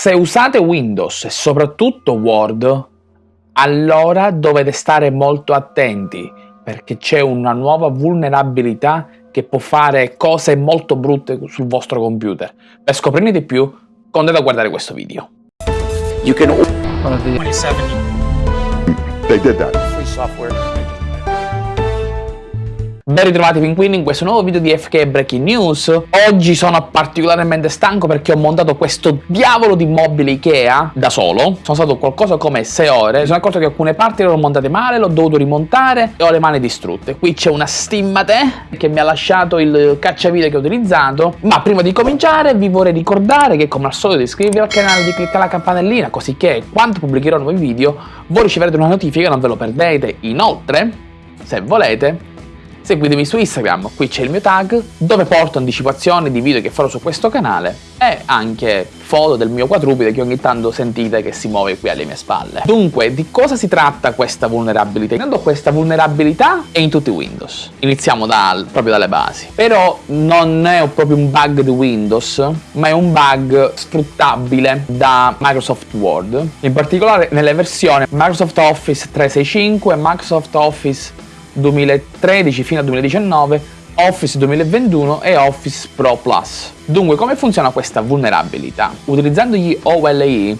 Se usate Windows e soprattutto Word, allora dovete stare molto attenti perché c'è una nuova vulnerabilità che può fare cose molto brutte sul vostro computer. Per scoprirne di più, continuate a guardare questo video. You can 27 They did that. free software. Ben ritrovati pinguini in questo nuovo video di FK Breaking News. Oggi sono particolarmente stanco perché ho montato questo diavolo di mobile Ikea da solo. Sono stato qualcosa come 6 ore. Mi sono accorto che alcune parti le ho montate male, l'ho dovuto rimontare e ho le mani distrutte. Qui c'è una stimmate che mi ha lasciato il cacciavite che ho utilizzato. Ma prima di cominciare vi vorrei ricordare che come al solito iscrivervi al canale, di cliccare la campanellina così che quando pubblicherò nuovi video voi riceverete una notifica e non ve lo perdete. Inoltre, se volete, Seguitemi su Instagram, qui c'è il mio tag, dove porto anticipazioni di video che farò su questo canale e anche foto del mio quadrupede che ogni tanto sentite che si muove qui alle mie spalle. Dunque, di cosa si tratta questa vulnerabilità? Intanto questa vulnerabilità è in tutti i Windows. Iniziamo dal, proprio dalle basi. Però non è proprio un bug di Windows, ma è un bug sfruttabile da Microsoft Word. In particolare nelle versioni Microsoft Office 365 e Microsoft Office 2013 fino al 2019, Office 2021 e Office Pro Plus. Dunque, come funziona questa vulnerabilità? Utilizzando gli OLE,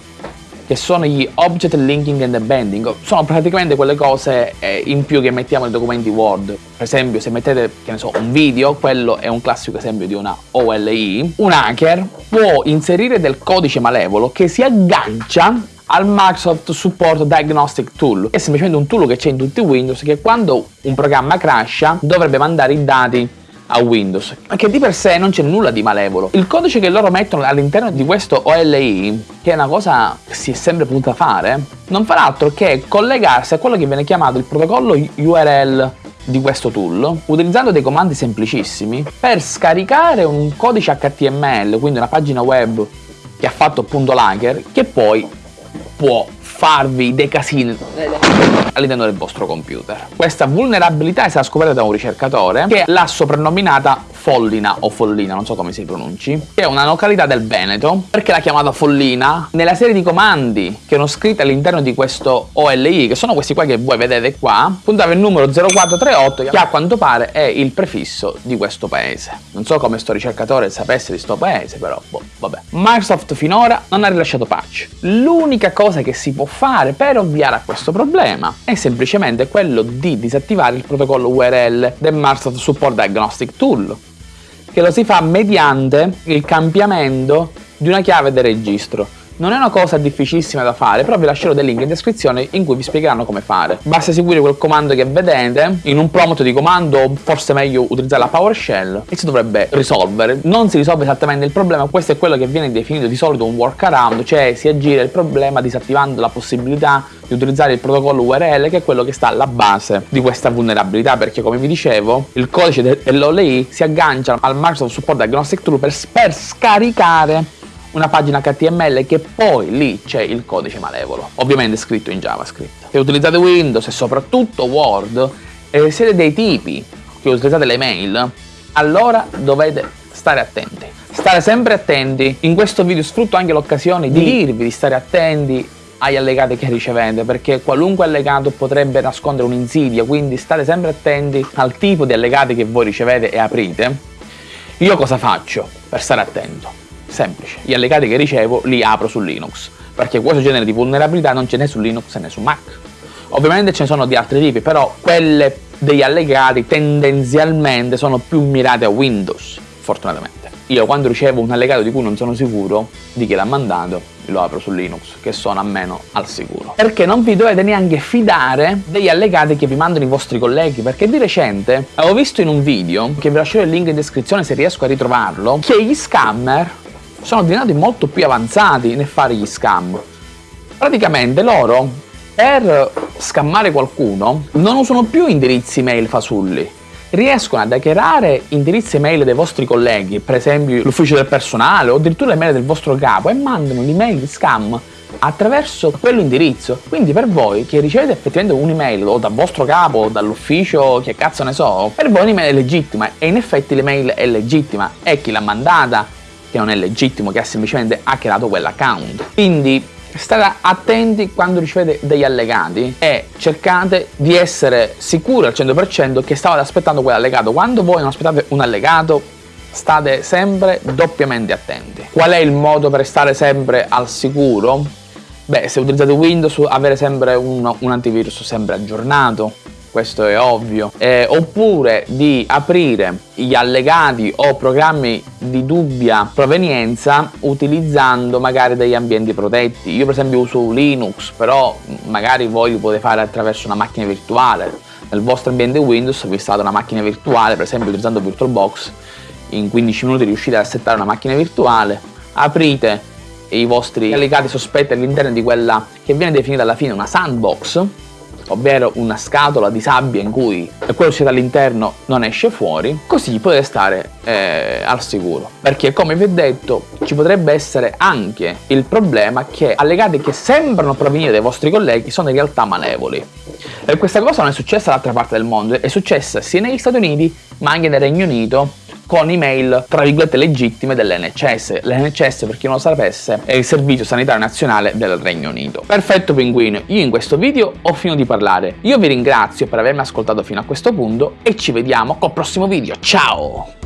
che sono gli Object Linking and Bending, sono praticamente quelle cose eh, in più che mettiamo nei documenti Word. Per esempio, se mettete, che ne so, un video, quello è un classico esempio di una OLE, un hacker può inserire del codice malevolo che si aggancia al Microsoft Support Diagnostic Tool, è semplicemente un tool che c'è in tutti i Windows che quando un programma crasha dovrebbe mandare i dati a Windows, che di per sé non c'è nulla di malevolo. Il codice che loro mettono all'interno di questo OLI, che è una cosa che si è sempre potuta fare, non fa altro che collegarsi a quello che viene chiamato il protocollo URL di questo tool utilizzando dei comandi semplicissimi per scaricare un codice HTML, quindi una pagina web che ha fatto appunto l'hacker, che poi può farvi dei casini all'interno del vostro computer. Questa vulnerabilità è stata scoperta da un ricercatore che l'ha soprannominata Follina o Follina, non so come si pronunci, che è una località del Veneto. Perché l'ha chiamata Follina? Nella serie di comandi che erano scritti all'interno di questo OLI, che sono questi qua che voi vedete qua, puntava il numero 0438 che a quanto pare è il prefisso di questo paese. Non so come sto ricercatore sapesse di sto paese, però boh, vabbè. Microsoft finora non ha rilasciato patch. L'unica cosa che si può fare per ovviare a questo problema è semplicemente quello di disattivare il protocollo URL del Microsoft Support Diagnostic Tool che lo si fa mediante il cambiamento di una chiave del registro. Non è una cosa difficilissima da fare, però vi lascerò dei link in descrizione in cui vi spiegheranno come fare. Basta seguire quel comando che vedete, in un prompt di comando forse meglio utilizzare la PowerShell e si dovrebbe risolvere. Non si risolve esattamente il problema, questo è quello che viene definito di solito un workaround, cioè si aggira il problema disattivando la possibilità di utilizzare il protocollo URL che è quello che sta alla base di questa vulnerabilità perché come vi dicevo il codice dell'OLI si aggancia al Microsoft Support Diagnostic Tool per scaricare una pagina HTML che poi lì c'è il codice malevolo, ovviamente scritto in JavaScript. Se utilizzate Windows e soprattutto Word e siete dei tipi che utilizzate le mail, allora dovete stare attenti. Stare sempre attenti, in questo video sfrutto anche l'occasione di dirvi di stare attenti agli allegati che ricevete perché qualunque allegato potrebbe nascondere un'insidia quindi state sempre attenti al tipo di allegati che voi ricevete e aprite io cosa faccio per stare attento? Semplice, gli allegati che ricevo li apro su Linux, perché questo genere di vulnerabilità non ce n'è su Linux né su Mac. Ovviamente ce ne sono di altri tipi, però quelle degli allegati tendenzialmente sono più mirate a Windows, fortunatamente. Io quando ricevo un allegato di cui non sono sicuro di chi l'ha mandato, lo apro su Linux, che sono almeno al sicuro. Perché non vi dovete neanche fidare degli allegati che vi mandano i vostri colleghi, perché di recente avevo visto in un video, che vi lascerò il link in descrizione se riesco a ritrovarlo, che gli scammer sono diventati molto più avanzati nel fare gli scam. Praticamente loro, per scammare qualcuno, non usano più indirizzi mail fasulli, riescono ad hackerare indirizzi mail dei vostri colleghi, per esempio l'ufficio del personale o addirittura le mail del vostro capo e mandano l'email di scam attraverso quell'indirizzo. Quindi per voi che ricevete effettivamente un'email o dal vostro capo o dall'ufficio, che cazzo ne so, per voi un'email è legittima e in effetti l'email è legittima e chi l'ha mandata che non è legittimo, che ha semplicemente hackerato quell'account. Quindi State attenti quando ricevete degli allegati e cercate di essere sicuri al 100% che stavate aspettando quell'allegato. Quando voi non aspettate un allegato, state sempre doppiamente attenti. Qual è il modo per stare sempre al sicuro? Beh, se utilizzate Windows, avere sempre un, un antivirus sempre aggiornato, questo è ovvio, eh, oppure di aprire gli allegati o programmi di dubbia provenienza utilizzando magari degli ambienti protetti. Io per esempio uso Linux, però magari voi lo potete fare attraverso una macchina virtuale. Nel vostro ambiente Windows vi installate una macchina virtuale, per esempio utilizzando VirtualBox, in 15 minuti riuscite a settare una macchina virtuale, aprite i vostri allegati sospetti all'interno di quella che viene definita alla fine una sandbox ovvero una scatola di sabbia in cui quello che siete all'interno non esce fuori, così potete stare eh, al sicuro. Perché come vi ho detto ci potrebbe essere anche il problema che allegati che sembrano provenire dai vostri colleghi sono in realtà malevoli. E questa cosa non è successa dall'altra parte del mondo, è successa sia negli Stati Uniti ma anche nel Regno Unito con email tra virgolette legittime dell'NHS. L'NHS, per chi non lo sapesse, è il Servizio Sanitario Nazionale del Regno Unito. Perfetto pinguino, io in questo video ho finito di parlare. Io vi ringrazio per avermi ascoltato fino a questo punto e ci vediamo col prossimo video. Ciao!